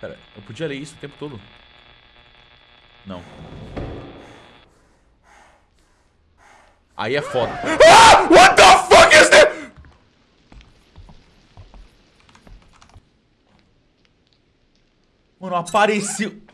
Pera, eu podia ler isso o tempo todo? Não. Aí é foda. Ah! What the fuck is this? Mano, apareceu...